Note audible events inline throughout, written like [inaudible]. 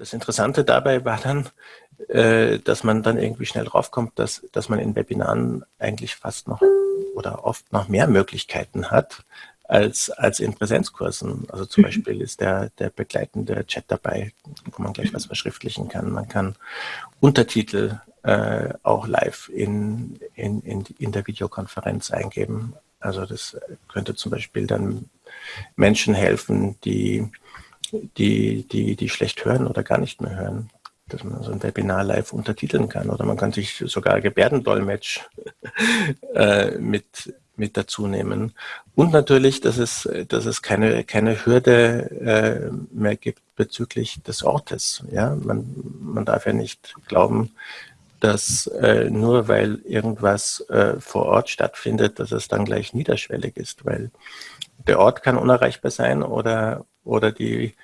Das Interessante dabei war dann, äh, dass man dann irgendwie schnell draufkommt, dass, dass man in Webinaren eigentlich fast noch oder oft noch mehr Möglichkeiten hat als, als in Präsenzkursen. Also zum mhm. Beispiel ist der, der begleitende Chat dabei, wo man gleich was verschriftlichen kann. Man kann Untertitel äh, auch live in, in, in, in der Videokonferenz eingeben. Also das könnte zum Beispiel dann Menschen helfen, die, die, die, die schlecht hören oder gar nicht mehr hören dass man so ein Webinar live untertiteln kann oder man kann sich sogar Gebärdendolmetsch [laughs] äh, mit, mit dazu nehmen. Und natürlich, dass es, dass es keine, keine Hürde äh, mehr gibt bezüglich des Ortes. Ja? Man, man darf ja nicht glauben, dass äh, nur weil irgendwas äh, vor Ort stattfindet, dass es dann gleich niederschwellig ist, weil der Ort kann unerreichbar sein oder, oder die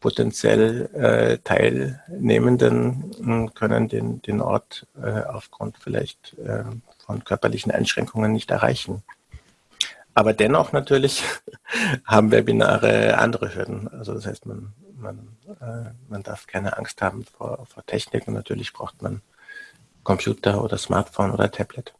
potenziell äh, Teilnehmenden hm, können den, den Ort äh, aufgrund vielleicht äh, von körperlichen Einschränkungen nicht erreichen. Aber dennoch natürlich [laughs] haben Webinare andere Hürden. Also das heißt, man, man, äh, man darf keine Angst haben vor, vor Technik und natürlich braucht man Computer oder Smartphone oder Tablet.